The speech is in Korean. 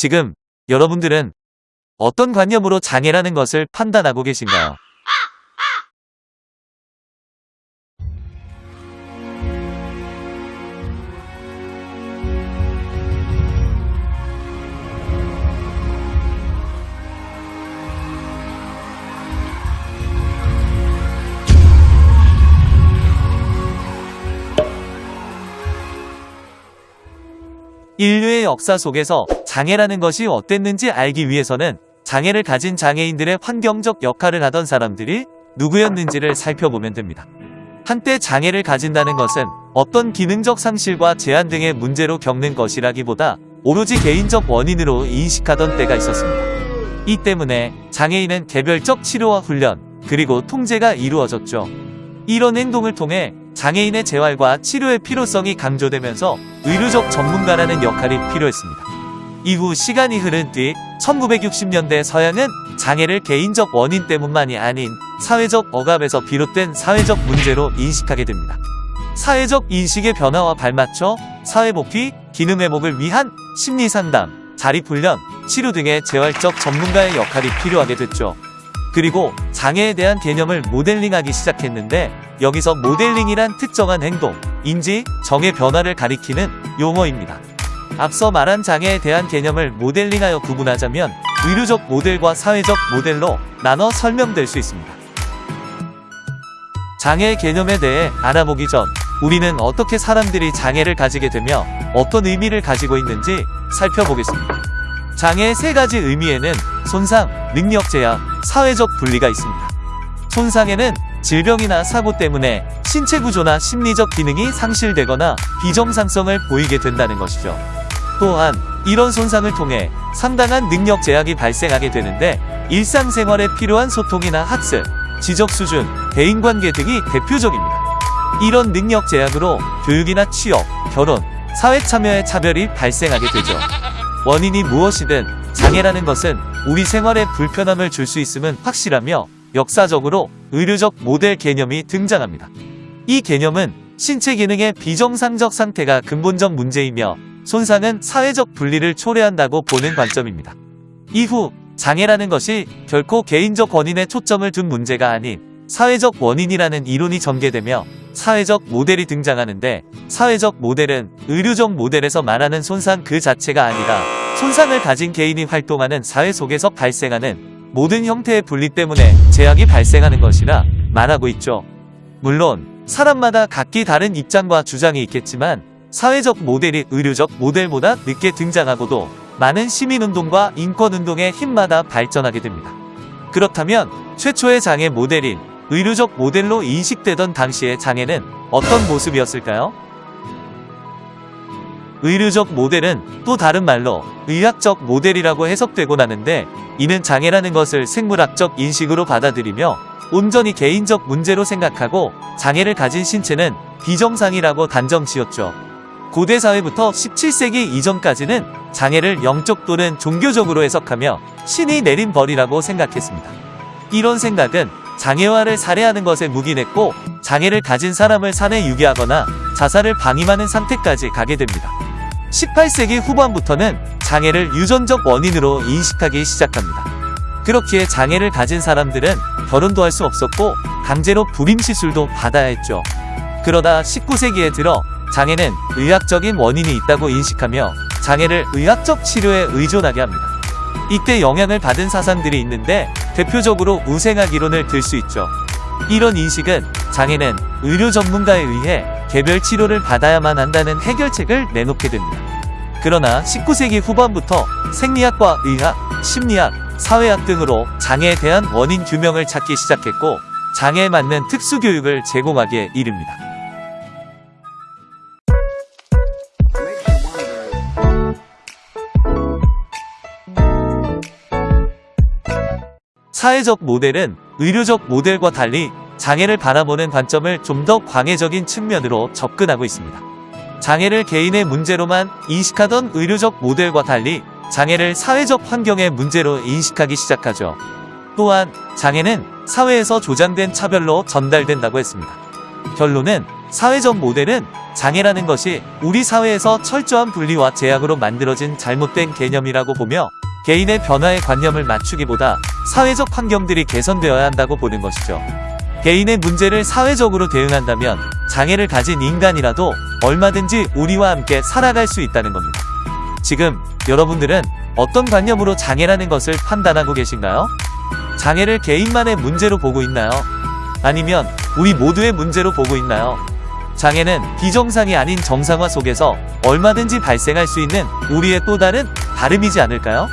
지금 여러분들은 어떤 관념으로 장애라는 것을 판단하고 계신가요? 인류의 역사 속에서 장애라는 것이 어땠는지 알기 위해서는 장애를 가진 장애인들의 환경적 역할을 하던 사람들이 누구였는지를 살펴보면 됩니다. 한때 장애를 가진다는 것은 어떤 기능적 상실과 제한 등의 문제로 겪는 것이라기보다 오로지 개인적 원인으로 인식하던 때가 있었습니다. 이 때문에 장애인은 개별적 치료와 훈련, 그리고 통제가 이루어졌죠. 이런 행동을 통해 장애인의 재활과 치료의 필요성이 강조되면서 의료적 전문가라는 역할이 필요했습니다. 이후 시간이 흐른 뒤 1960년대 서양은 장애를 개인적 원인 때문만이 아닌 사회적 억압에서 비롯된 사회적 문제로 인식하게 됩니다. 사회적 인식의 변화와 발맞춰 사회복귀, 기능 회복을 위한 심리상담, 자립훈련, 치료 등의 재활적 전문가의 역할이 필요하게 됐죠. 그리고 장애에 대한 개념을 모델링하기 시작했는데 여기서 모델링이란 특정한 행동, 인지, 정의 변화를 가리키는 용어입니다. 앞서 말한 장애에 대한 개념을 모델링하여 구분하자면 의료적 모델과 사회적 모델로 나눠 설명될 수 있습니다. 장애의 개념에 대해 알아보기 전 우리는 어떻게 사람들이 장애를 가지게 되며 어떤 의미를 가지고 있는지 살펴보겠습니다. 장애의 세 가지 의미에는 손상, 능력 제약, 사회적 분리가 있습니다. 손상에는 질병이나 사고 때문에 신체 구조나 심리적 기능이 상실되거나 비정상성을 보이게 된다는 것이죠. 또한 이런 손상을 통해 상당한 능력 제약이 발생하게 되는데 일상생활에 필요한 소통이나 학습, 지적 수준, 대인관계 등이 대표적입니다. 이런 능력 제약으로 교육이나 취업, 결혼, 사회 참여의 차별이 발생하게 되죠. 원인이 무엇이든 장애라는 것은 우리 생활에 불편함을 줄 수 있음은 확실하며 역사적으로 의료적 모델 개념이 등장합니다. 이 개념은 신체 기능의 비정상적 상태가 근본적 문제이며 손상은 사회적 분리를 초래한다고 보는 관점입니다. 이후 장애라는 것이 결코 개인적 원인에 초점을 둔 문제가 아닌 사회적 원인이라는 이론이 전개되며 사회적 모델이 등장하는데 사회적 모델은 의료적 모델에서 말하는 손상 그 자체가 아니라 손상을 가진 개인이 활동하는 사회 속에서 발생하는 모든 형태의 분리 때문에 제약이 발생하는 것이라 말하고 있죠. 물론 사람마다 각기 다른 입장과 주장이 있겠지만 사회적 모델이 의료적 모델보다 늦게 등장하고도 많은 시민운동과 인권운동의 힘마다 발전하게 됩니다. 그렇다면 최초의 장애 모델인 의료적 모델로 인식되던 당시의 장애는 어떤 모습이었을까요? 의료적 모델은 또 다른 말로 의학적 모델이라고 해석되곤 하는데 이는 장애라는 것을 생물학적 인식으로 받아들이며 온전히 개인적 문제로 생각하고 장애를 가진 신체는 비정상이라고 단정 지었죠. 고대 사회부터 17세기 이전까지는 장애를 영적 또는 종교적으로 해석하며 신이 내린 벌이라고 생각했습니다. 이런 생각은 장애화를 살해하는 것에 묵인했고 장애를 가진 사람을 산에 유기하거나 자살을 방임하는 상태까지 가게 됩니다. 18세기 후반부터는 장애를 유전적 원인으로 인식하기 시작합니다. 그렇기에 장애를 가진 사람들은 결혼도 할 수 없었고 강제로 불임 시술도 받아야 했죠. 그러다 19세기에 들어 장애는 의학적인 원인이 있다고 인식하며 장애를 의학적 치료에 의존하게 합니다. 이때 영향을 받은 사상들이 있는데 대표적으로 우생학 이론을 들 수 있죠. 이런 인식은 장애는 의료 전문가에 의해 개별 치료를 받아야만 한다는 해결책을 내놓게 됩니다. 그러나 19세기 후반부터 생리학과 의학, 심리학, 사회학 등으로 장애에 대한 원인 규명을 찾기 시작했고 장애에 맞는 특수교육을 제공하기에 이릅니다. 사회적 모델은 의료적 모델과 달리 장애를 바라보는 관점을 좀 더 광해적인 측면으로 접근하고 있습니다. 장애를 개인의 문제로만 인식하던 의료적 모델과 달리 장애를 사회적 환경의 문제로 인식하기 시작하죠. 또한 장애는 사회에서 조장된 차별로 전달된다고 했습니다. 결론은 사회적 모델은 장애라는 것이 우리 사회에서 철저한 분리와 제약으로 만들어진 잘못된 개념이라고 보며 개인의 변화에 관념을 맞추기보다 사회적 환경들이 개선되어야 한다고 보는 것이죠. 개인의 문제를 사회적으로 대응한다면 장애를 가진 인간이라도 얼마든지 우리와 함께 살아갈 수 있다는 겁니다. 지금 여러분들은 어떤 관념으로 장애라는 것을 판단하고 계신가요? 장애를 개인만의 문제로 보고 있나요? 아니면 우리 모두의 문제로 보고 있나요? 장애는 비정상이 아닌 정상화 속에서 얼마든지 발생할 수 있는 우리의 또 다른 다름이지 않을까요?